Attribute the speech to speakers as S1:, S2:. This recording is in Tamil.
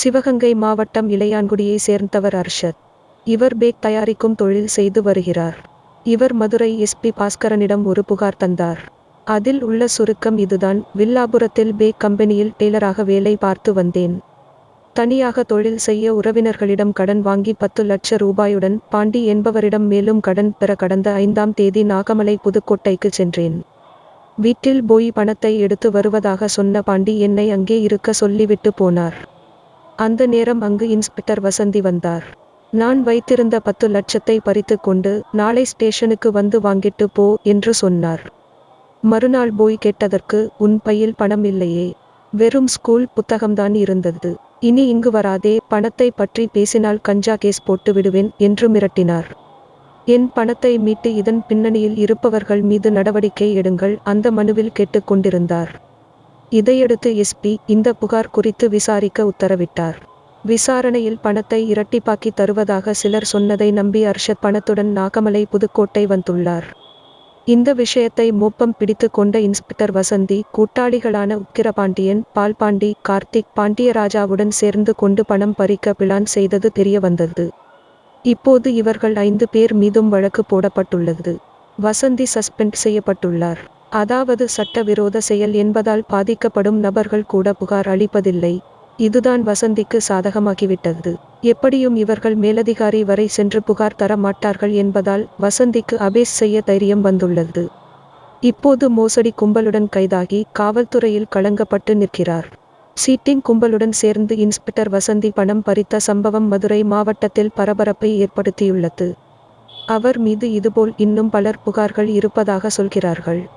S1: சிவகங்கை மாவட்டம் இளையான்குடியை சேர்ந்தவர் அர்ஷத். இவர் பேக் தயாரிக்கும் தொழில் செய்து வருகிறார். இவர் மதுரை எஸ்பி பாஸ்கரனிடம் ஒரு புகார் தந்தார். அதில் உள்ள சுருக்கம் இதுதான். வில்லாபுரத்தில் பேக் கம்பெனியில் டெய்லராக வேலை பார்த்து வந்தேன். தனியாக தொழில் செய்ய உறவினர்களிடம் கடன் வாங்கி பத்து லட்ச ரூபாயுடன் பாண்டி என்பவரிடம் மேலும் கடன் பெற கடந்த ஐந்தாம் தேதி நாகமலை புதுக்கோட்டைக்கு சென்றேன். வீட்டில் போய் பணத்தை எடுத்து வருவதாக சொன்ன பாண்டி என்னை அங்கே இருக்க சொல்லிவிட்டு போனார். அந்த நேரம் அங்கு இன்ஸ்பெக்டர் வசந்தி வந்தார். நான் வைத்திருந்த பத்து லட்சத்தை பறித்து கொண்டு நாளை ஸ்டேஷனுக்கு வந்து வாங்கிட்டு போ என்று சொன்னார். மறுநாள் போய் கேட்டதற்கு உன் பையில் பணம் இல்லையே. வெறும் ஸ்கூல் புத்தகம்தான் இருந்தது. இனி இங்கு வராதே. பணத்தை பற்றி பேசினால் கஞ்சா கேஸ் போட்டு விடுவேன் என்று மிரட்டினார். என் பணத்தை மீட்டு இதன் பின்னணியில் இருப்பவர்கள் மீது நடவடிக்கை எடுங்கள் அந்த மனுவில் கேட்டுக்கொண்டிருந்தார் இதையடுத்து எஸ்பி இந்த புகார் குறித்து விசாரிக்க உத்தரவிட்டார். விசாரணையில் பணத்தை இரட்டிப்பாக்கி தருவதாக சிலர் சொன்னதை நம்பி அர்ஷத் பணத்துடன் நாகமலை புதுக்கோட்டை வந்துள்ளார். இந்த விஷயத்தை மோப்பம் பிடித்து கொண்ட இன்ஸ்பெக்டர் வசந்தி கூட்டாளிகளான உக்கிரபாண்டியன் பால்பாண்டி கார்த்திக் பாண்டியராஜாவுடன் சேர்ந்து கொண்டு பணம் பறிக்க பிளான் செய்தது தெரிய வந்தது இப்போது இவர்கள் ஐந்து பேர் மீதும் வழக்கு போடப்பட்டுள்ளது. வசந்தி சஸ்பெண்ட் செய்யப்பட்டுள்ளார். அதாவது சட்டவிரோத செயல் என்பதால் பாதிக்கப்படும் நபர்கள் கூட புகார் அளிப்பதில்லை. இதுதான் வசந்திக்கு சாதகமாகிவிட்டது. எப்படியும் இவர்கள் மேலதிகாரி வரை சென்று புகார் தர மாட்டார்கள் என்பதால் வசந்திக்கு அபேஸ் செய்ய தைரியம் வந்துள்ளது. இப்போது மோசடி கும்பலுடன் கைதாகி காவல்துறையில் களங்கப்பட்டு நிற்கிறார். சீட்டிங் கும்பலுடன் சேர்ந்து இன்ஸ்பெக்டர் வசந்தி பணம் பறித்த சம்பவம் மதுரை மாவட்டத்தில் பரபரப்பை ஏற்படுத்தியுள்ளது. அவர் மீது இதுபோல் இன்னும் பலர் புகார்கள் இருப்பதாக சொல்கிறார்கள்.